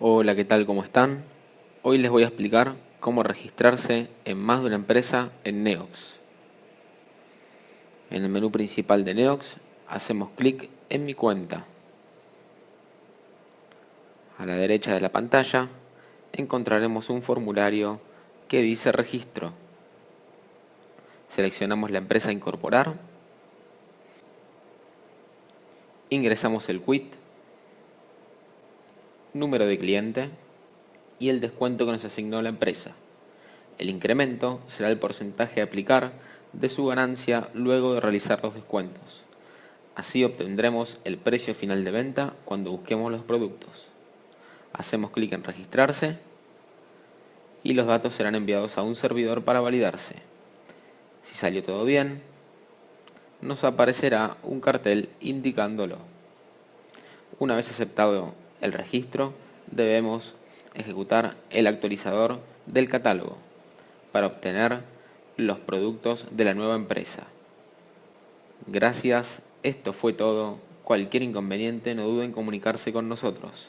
Hola, ¿qué tal? ¿Cómo están? Hoy les voy a explicar cómo registrarse en más de una empresa en Neox. En el menú principal de Neox hacemos clic en mi cuenta. A la derecha de la pantalla encontraremos un formulario que dice registro. Seleccionamos la empresa a incorporar. Ingresamos el quit número de cliente y el descuento que nos asignó la empresa. El incremento será el porcentaje a aplicar de su ganancia luego de realizar los descuentos. Así obtendremos el precio final de venta cuando busquemos los productos. Hacemos clic en registrarse y los datos serán enviados a un servidor para validarse. Si salió todo bien, nos aparecerá un cartel indicándolo. Una vez aceptado el registro, debemos ejecutar el actualizador del catálogo para obtener los productos de la nueva empresa. Gracias, esto fue todo. Cualquier inconveniente no duden en comunicarse con nosotros.